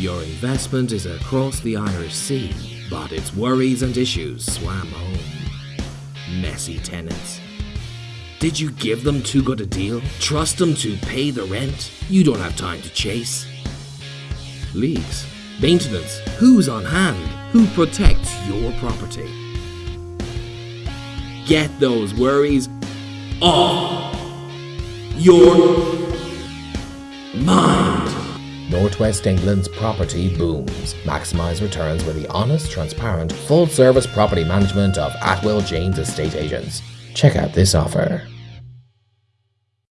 Your investment is across the Irish Sea, but its worries and issues swam home. Messy tenants. Did you give them too good a deal? Trust them to pay the rent? You don't have time to chase. Leaks. Maintenance. Who's on hand? Who protects your property? Get those worries off your mind. Northwest England's property booms. Maximize returns with the honest, transparent, full service property management of Atwill James Estate Agents. Check out this offer.